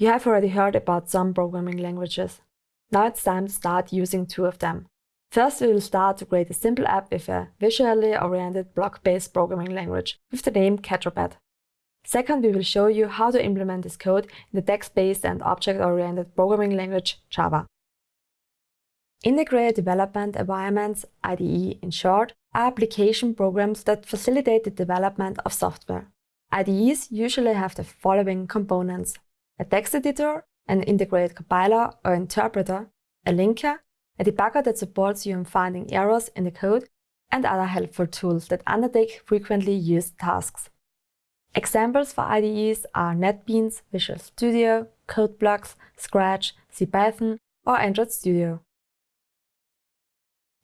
You have already heard about some programming languages. Now it's time to start using two of them. First, we will start to create a simple app with a visually oriented block-based programming language with the name Catrobat. Second, we will show you how to implement this code in the text-based and object-oriented programming language Java. Integrated Development Environments, IDE in short, are application programs that facilitate the development of software. IDEs usually have the following components. A text editor, an integrated compiler or interpreter, a linker, a debugger that supports you in finding errors in the code, and other helpful tools that undertake frequently used tasks. Examples for IDEs are NetBeans, Visual Studio, CodeBlocks, Scratch, CPython, or Android Studio.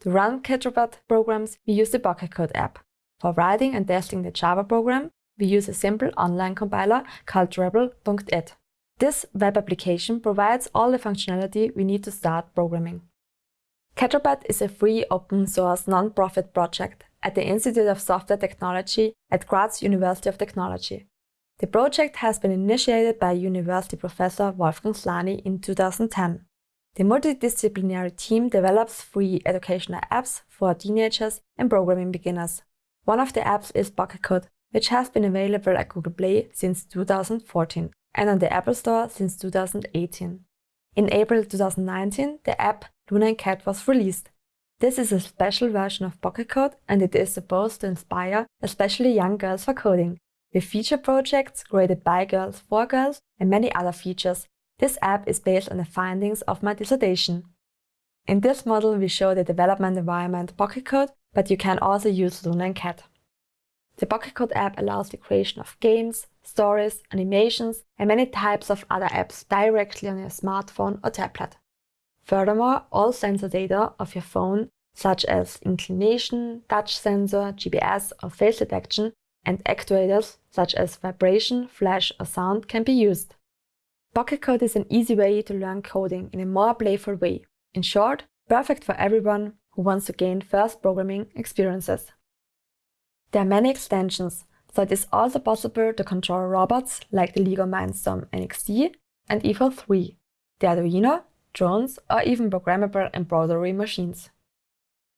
To run Catrobat programs, we use the Pocketcode app. For writing and testing the Java program, we use a simple online compiler called REPL.it. This web application provides all the functionality we need to start programming. Catrobat is a free open-source non-profit project at the Institute of Software Technology at Graz University of Technology. The project has been initiated by university professor Wolfgang Slany in 2010. The multidisciplinary team develops free educational apps for teenagers and programming beginners. One of the apps is Pocketcode, which has been available at Google Play since 2014 and on the Apple Store since 2018. In April 2019, the app Luna and Cat was released. This is a special version of Pocket Code and it is supposed to inspire especially young girls for coding. With feature projects created by girls for girls and many other features, this app is based on the findings of my dissertation. In this model, we show the development environment Pocket Code, but you can also use Luna and Cat. The Pocketcode app allows the creation of games, stories, animations, and many types of other apps directly on your smartphone or tablet. Furthermore, all sensor data of your phone, such as inclination, touch sensor, GPS or face detection, and actuators such as vibration, flash or sound can be used. Pocketcode is an easy way to learn coding in a more playful way. In short, perfect for everyone who wants to gain first programming experiences. There are many extensions, so it is also possible to control robots like the LEGO Mindstorm NXT and EV3, the Arduino, drones or even programmable embroidery machines.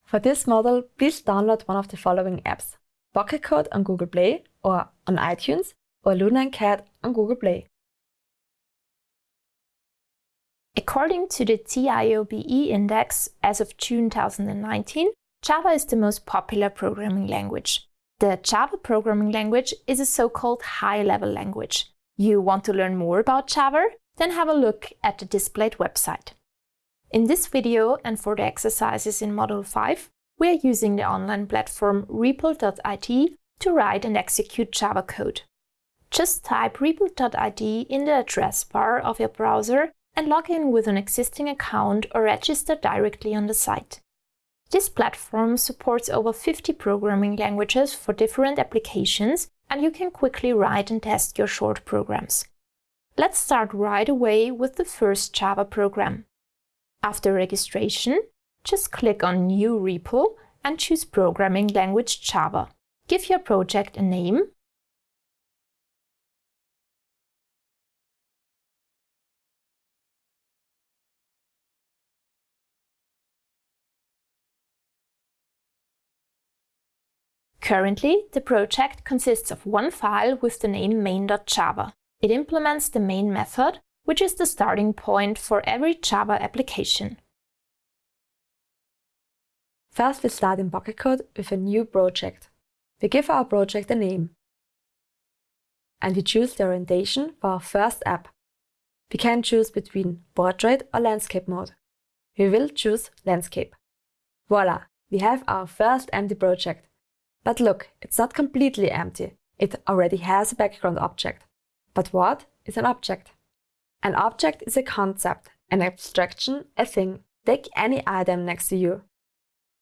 For this model, please download one of the following apps, Pocketcode on Google Play or on iTunes or Luna and Cat on Google Play. According to the TIOBE index as of June 2019, Java is the most popular programming language. The Java programming language is a so-called high-level language. You want to learn more about Java? Then have a look at the displayed website. In this video and for the exercises in Module 5, we are using the online platform REPL.it to write and execute Java code. Just type REPL.it in the address bar of your browser and log in with an existing account or register directly on the site. This platform supports over 50 programming languages for different applications and you can quickly write and test your short programs. Let's start right away with the first Java program. After registration, just click on New REPL and choose Programming Language Java. Give your project a name Currently, the project consists of one file with the name main.java. It implements the main method, which is the starting point for every Java application. First, we start in Pocketcode with a new project. We give our project a name. And we choose the orientation for our first app. We can choose between portrait or landscape mode. We will choose landscape. Voila, we have our first empty project. But look, it's not completely empty. It already has a background object. But what is an object? An object is a concept, an abstraction, a thing. Take any item next to you.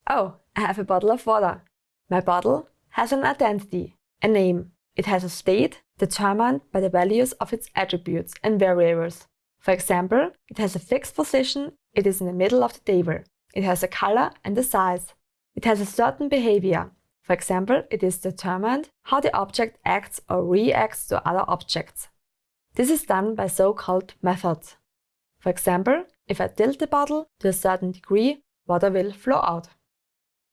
Oh, I have a bottle of water. My bottle has an identity, a name. It has a state determined by the values of its attributes and variables. For example, it has a fixed position, it is in the middle of the table. It has a color and a size. It has a certain behavior, for example, it is determined how the object acts or reacts to other objects. This is done by so-called methods. For example, if I tilt the bottle to a certain degree, water will flow out.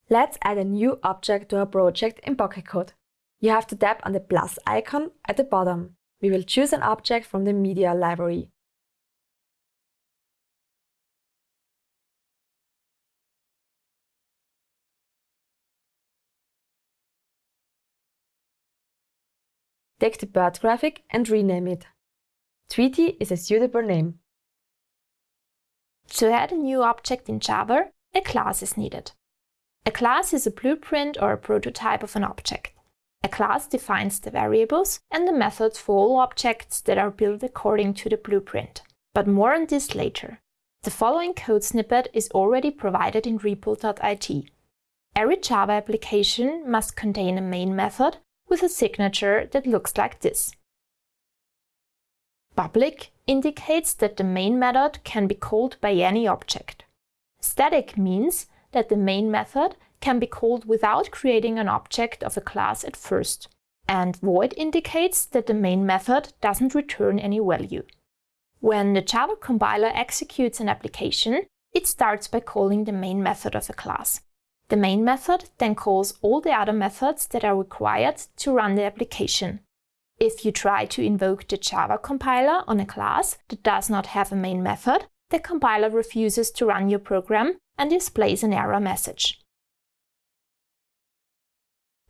Let's add a new object to our project in Pocket Code. You have to tap on the plus icon at the bottom. We will choose an object from the media library. Take the bird graphic and rename it. Tweety is a suitable name. To add a new object in Java, a class is needed. A class is a blueprint or a prototype of an object. A class defines the variables and the methods for all objects that are built according to the blueprint. But more on this later. The following code snippet is already provided in REPL.it. Every Java application must contain a main method with a signature that looks like this. Public indicates that the main method can be called by any object. Static means that the main method can be called without creating an object of a class at first. And void indicates that the main method doesn't return any value. When the Java compiler executes an application, it starts by calling the main method of a class. The main method then calls all the other methods that are required to run the application. If you try to invoke the Java compiler on a class that does not have a main method, the compiler refuses to run your program and displays an error message.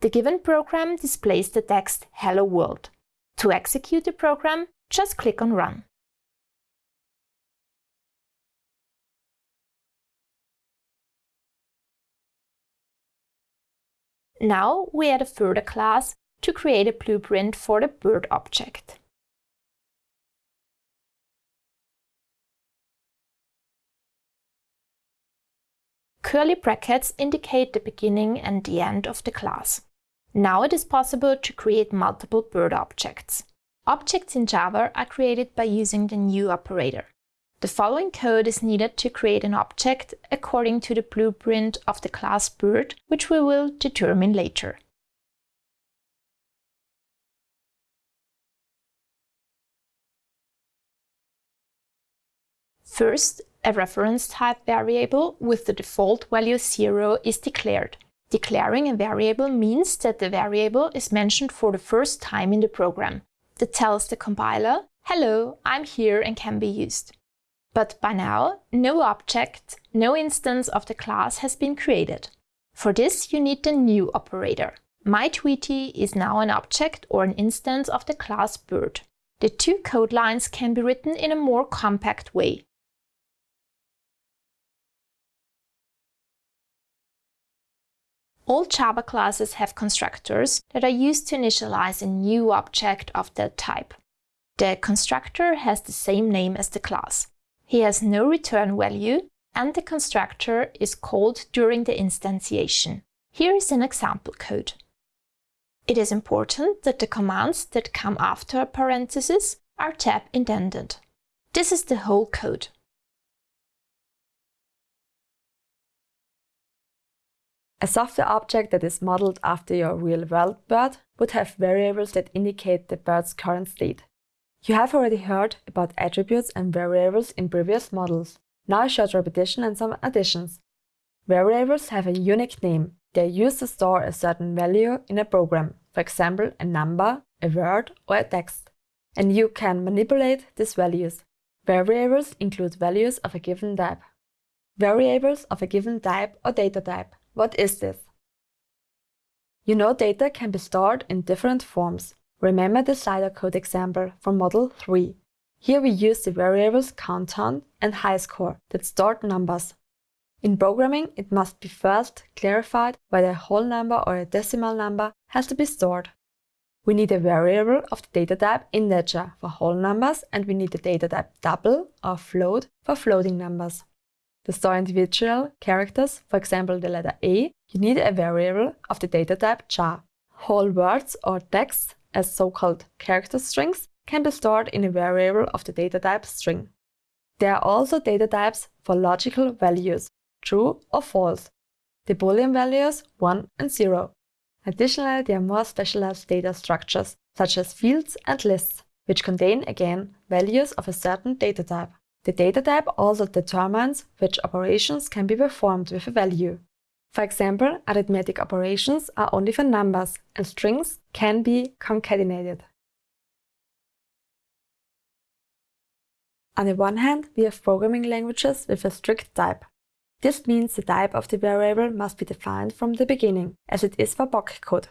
The given program displays the text Hello World. To execute the program, just click on Run. Now we add a further class to create a blueprint for the bird object. Curly brackets indicate the beginning and the end of the class. Now it is possible to create multiple bird objects. Objects in Java are created by using the new operator. The following code is needed to create an object according to the blueprint of the class bird, which we will determine later. First, a reference type variable with the default value 0 is declared. Declaring a variable means that the variable is mentioned for the first time in the program. That tells the compiler, hello, I'm here and can be used. But by now, no object, no instance of the class has been created. For this, you need the new operator. MyTweety is now an object or an instance of the class bird. The two code lines can be written in a more compact way. All Java classes have constructors that are used to initialize a new object of that type. The constructor has the same name as the class. He has no return value and the constructor is called during the instantiation. Here is an example code. It is important that the commands that come after a parenthesis are tab indented. This is the whole code. A software object that is modeled after your real-world bird would have variables that indicate the bird's current state. You have already heard about attributes and variables in previous models. Now a short repetition and some additions. Variables have a unique name. They are used to store a certain value in a program, for example a number, a word or a text. And you can manipulate these values. Variables include values of a given type. Variables of a given type or data type what is this? You know data can be stored in different forms. Remember the slider code example from Model 3. Here we use the variables countdown and highscore that stored numbers. In programming, it must be first clarified whether a whole number or a decimal number has to be stored. We need a variable of the data type integer for whole numbers and we need the data type double or float for floating numbers. To store individual characters, for example the letter A, you need a variable of the data type char. Whole words or text, as so-called character strings, can be stored in a variable of the data type string. There are also data types for logical values, true or false, the boolean values 1 and 0. Additionally, there are more specialized data structures, such as fields and lists. which contain again values of a certain data type. The data type also determines which operations can be performed with a value. For example, arithmetic operations are only for numbers and strings can be concatenated. On the one hand, we have programming languages with a strict type. This means the type of the variable must be defined from the beginning, as it is for Pocket code.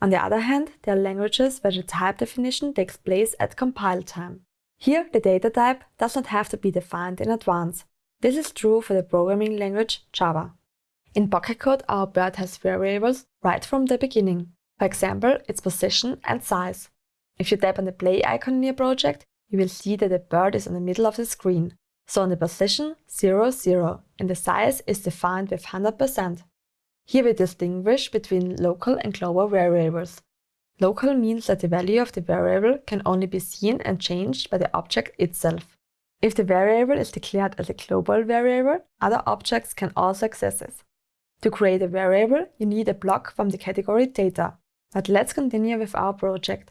On the other hand, there are languages where the type definition takes place at compile time. Here, the data type does not have to be defined in advance. This is true for the programming language Java. In Pocket code, our bird has variables right from the beginning. For example, its position and size. If you tap on the play icon in your project, you will see that the bird is in the middle of the screen. So in the position 0, 0, and the size is defined with 100%. Here we distinguish between local and global variables. Local means that the value of the variable can only be seen and changed by the object itself. If the variable is declared as a global variable, other objects can also access it. To create a variable, you need a block from the category data. But let's continue with our project.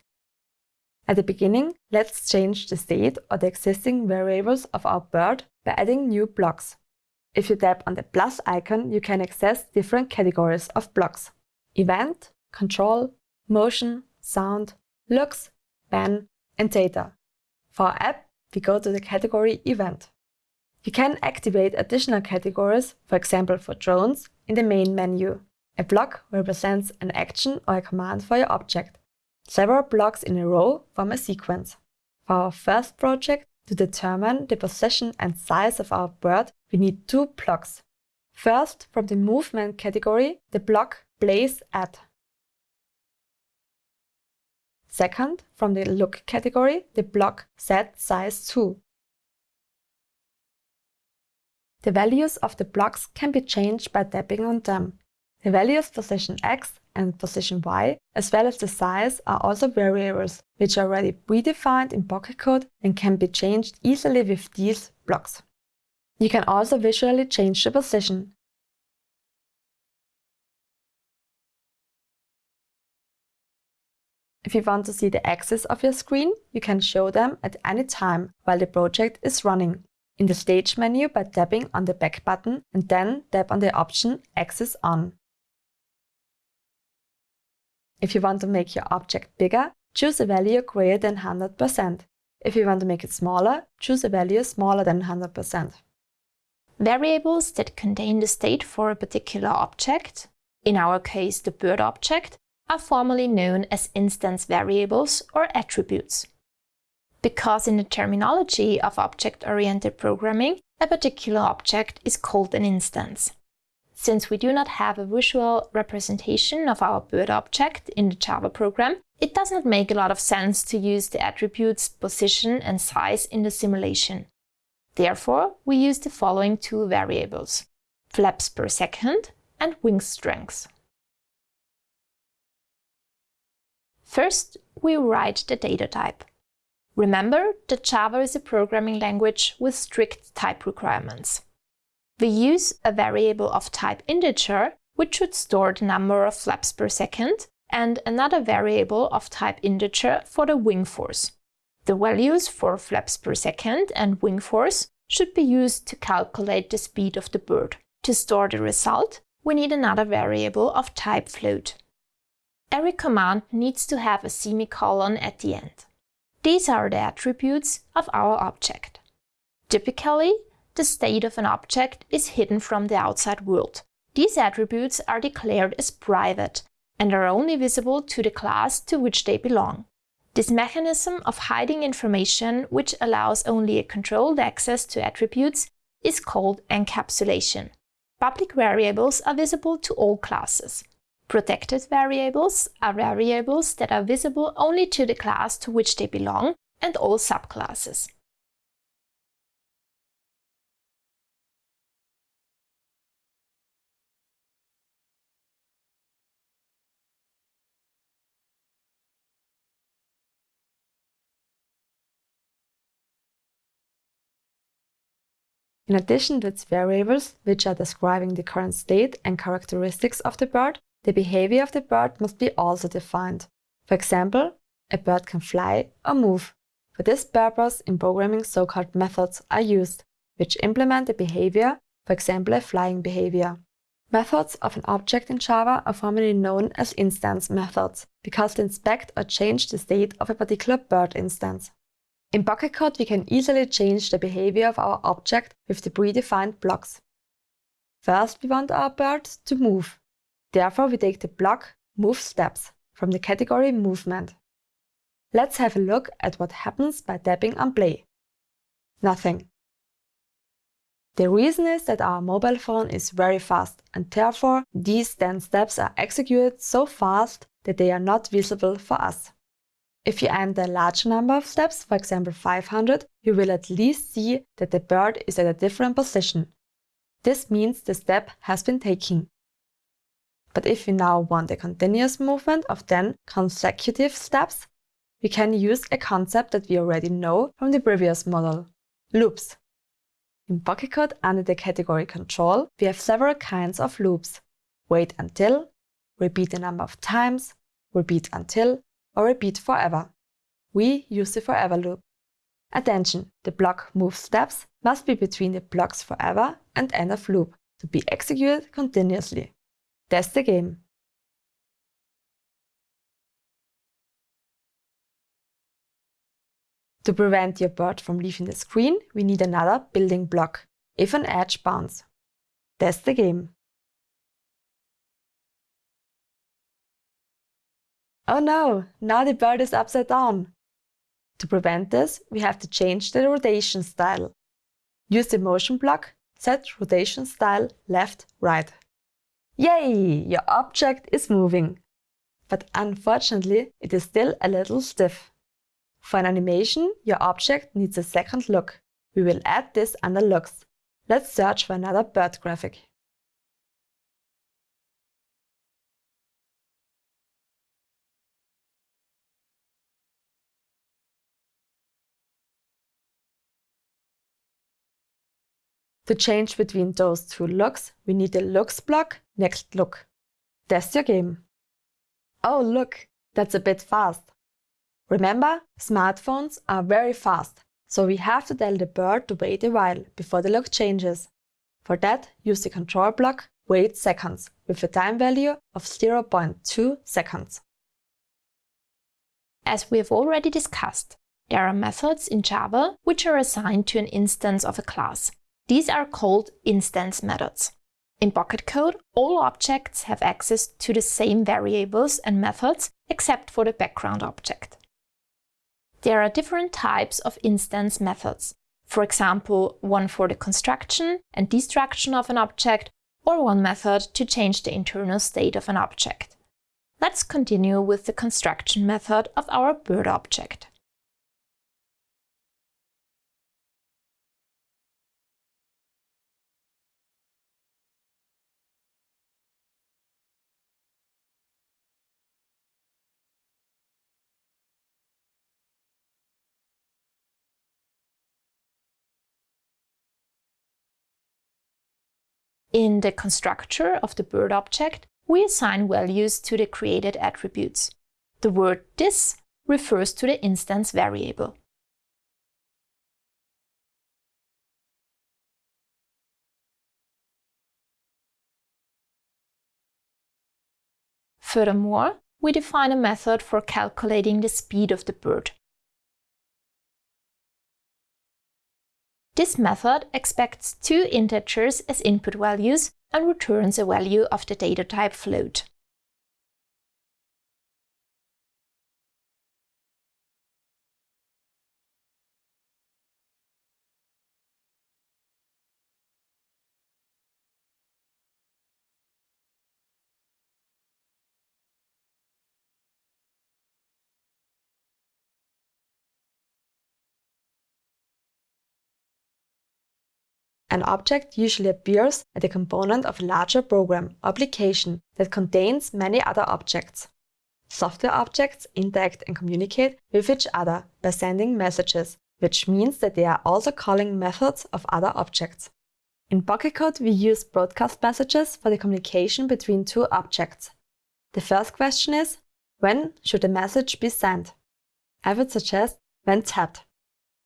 At the beginning, let's change the state or the existing variables of our bird by adding new blocks. If you tap on the plus icon, you can access different categories of blocks. Event, Control, Motion, Sound, Looks, Pen, and Data. For our app, we go to the category Event. You can activate additional categories, for example for drones, in the main menu. A block represents an action or a command for your object. Several blocks in a row form a sequence. For our first project, to determine the position and size of our bird, we need two blocks. First, from the movement category, the block place at. Second, from the look category, the block set size to. The values of the blocks can be changed by tapping on them. The values position x and position y, as well as the size, are also variables, which are already predefined in Pocket code and can be changed easily with these blocks. You can also visually change the position. If you want to see the axes of your screen, you can show them at any time while the project is running. In the Stage menu by tapping on the Back button and then tap on the option Axis On. If you want to make your object bigger, choose a value greater than 100%. If you want to make it smaller, choose a value smaller than 100%. Variables that contain the state for a particular object, in our case the bird object, are formally known as instance variables or attributes. Because in the terminology of object-oriented programming, a particular object is called an instance. Since we do not have a visual representation of our bird object in the Java program, it does not make a lot of sense to use the attributes position and size in the simulation. Therefore, we use the following two variables, flaps per second and wing strength. First, we write the data type. Remember that Java is a programming language with strict type requirements. We use a variable of type integer, which should store the number of flaps per second, and another variable of type integer for the wing force. The values for flaps per second and wing force should be used to calculate the speed of the bird. To store the result, we need another variable of type float. Every command needs to have a semicolon at the end. These are the attributes of our object. Typically, the state of an object is hidden from the outside world. These attributes are declared as private and are only visible to the class to which they belong. This mechanism of hiding information, which allows only a controlled access to attributes, is called encapsulation. Public variables are visible to all classes. Protected variables are variables that are visible only to the class to which they belong and all subclasses. In addition to its variables, which are describing the current state and characteristics of the bird, the behavior of the bird must be also defined. For example, a bird can fly or move. For this purpose, in programming so-called methods are used, which implement a behavior, for example a flying behavior. Methods of an object in Java are formally known as instance methods, because they inspect or change the state of a particular bird instance. In Pocket Code, we can easily change the behavior of our object with the predefined blocks. First, we want our bird to move. Therefore, we take the block move steps from the category movement. Let's have a look at what happens by tapping on play. Nothing. The reason is that our mobile phone is very fast and therefore these 10 steps are executed so fast that they are not visible for us. If you enter a larger number of steps, for example 500, you will at least see that the bird is at a different position. This means the step has been taken. But if we now want a continuous movement of 10 consecutive steps, we can use a concept that we already know from the previous model, loops. In Pocket Code under the category control, we have several kinds of loops. Wait until, repeat a number of times, repeat until, or repeat forever. We use the forever loop. Attention, the block move steps must be between the blocks forever and end of loop to be executed continuously. Test the game. To prevent your bird from leaving the screen, we need another building block, if an edge bounce. Test the game. Oh no, now the bird is upside down. To prevent this, we have to change the rotation style. Use the motion block, set rotation style left, right. Yay! Your object is moving. But unfortunately, it is still a little stiff. For an animation, your object needs a second look. We will add this under looks. Let's search for another bird graphic. To change between those two looks, we need the looks block next look. Test your game. Oh look, that's a bit fast. Remember, smartphones are very fast, so we have to tell the bird to wait a while before the look changes. For that, use the control block wait seconds with a time value of 0.2 seconds. As we have already discussed, there are methods in Java which are assigned to an instance of a class. These are called instance methods. In Pocket Code, all objects have access to the same variables and methods except for the background object. There are different types of instance methods. For example, one for the construction and destruction of an object, or one method to change the internal state of an object. Let's continue with the construction method of our bird object. In the constructor of the bird object, we assign values to the created attributes. The word this refers to the instance variable. Furthermore, we define a method for calculating the speed of the bird. This method expects two integers as input values and returns a value of the data type float. An object usually appears as a component of a larger program or application that contains many other objects. Software objects interact and communicate with each other by sending messages, which means that they are also calling methods of other objects. In Pocket Code, we use broadcast messages for the communication between two objects. The first question is, when should a message be sent? I would suggest when tapped.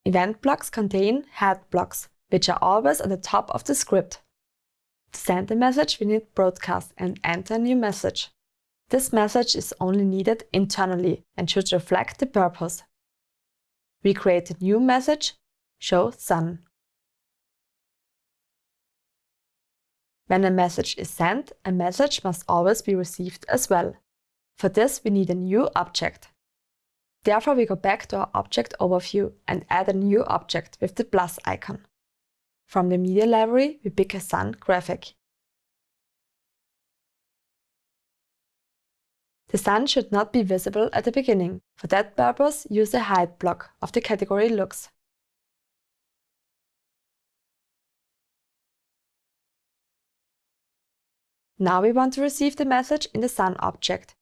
Event blocks contain head blocks, which are always at the top of the script. To send a message, we need broadcast and enter a new message. This message is only needed internally and should reflect the purpose. We create a new message, show sun. When a message is sent, a message must always be received as well. For this, we need a new object. Therefore, we go back to our object overview and add a new object with the plus icon. From the media library, we pick a sun graphic. The sun should not be visible at the beginning. For that purpose, use a hide block of the category looks. Now we want to receive the message in the Sun object.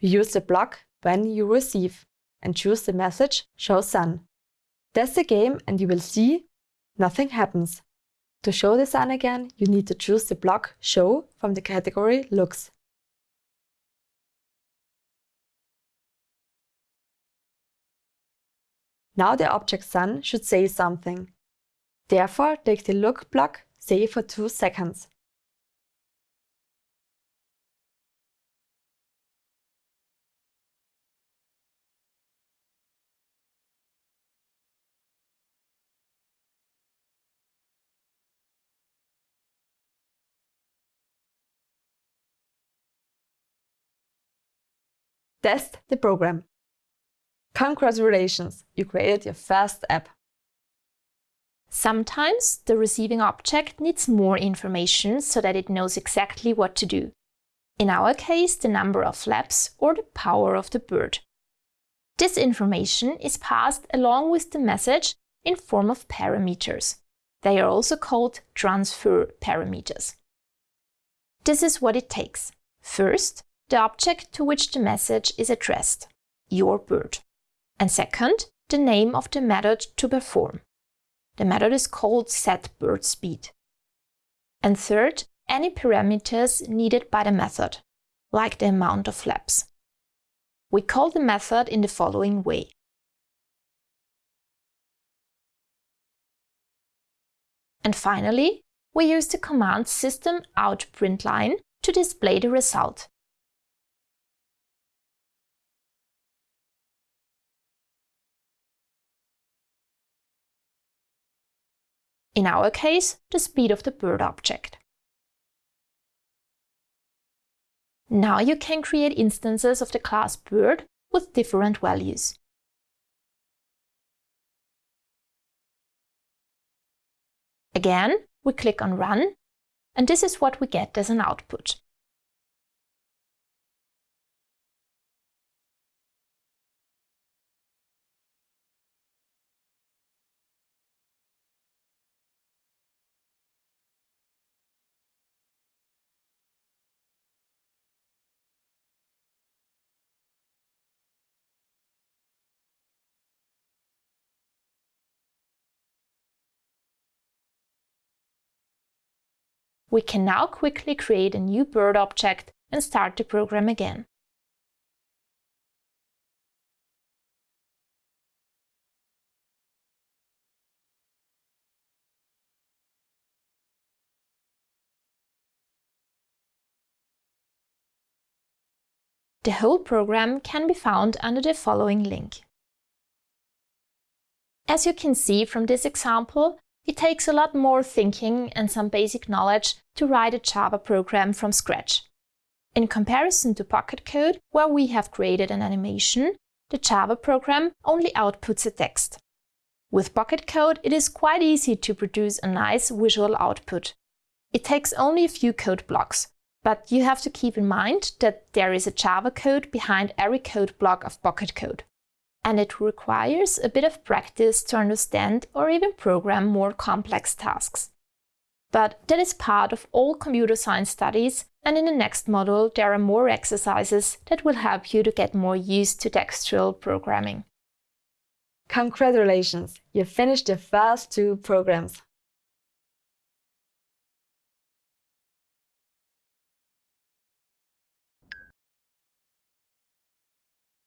We use the block when you receive and choose the message Show Sun. Test the game and you will see nothing happens. To show the sun again, you need to choose the block Show from the category Looks. Now the object sun should say something. Therefore, take the look block, say for 2 seconds. Test the program. Congratulations, you created your first app. Sometimes the receiving object needs more information so that it knows exactly what to do. In our case, the number of flaps or the power of the bird. This information is passed along with the message in form of parameters. They are also called transfer parameters. This is what it takes. First, the object to which the message is addressed, your bird. And second, the name of the method to perform. The method is called setBirdSpeed. And third, any parameters needed by the method, like the amount of flaps. We call the method in the following way. And finally, we use the command system out println to display the result. In our case, the speed of the bird object. Now you can create instances of the class bird with different values. Again, we click on Run, and this is what we get as an output. We can now quickly create a new bird object and start the program again. The whole program can be found under the following link. As you can see from this example, it takes a lot more thinking and some basic knowledge to write a Java program from scratch. In comparison to Pocket Code, where we have created an animation, the Java program only outputs a text. With Pocket Code, it is quite easy to produce a nice visual output. It takes only a few code blocks, but you have to keep in mind that there is a Java code behind every code block of Pocket Code and it requires a bit of practice to understand or even program more complex tasks. But that is part of all computer science studies and in the next module there are more exercises that will help you to get more used to textual programming. Congratulations! You finished the first two programs.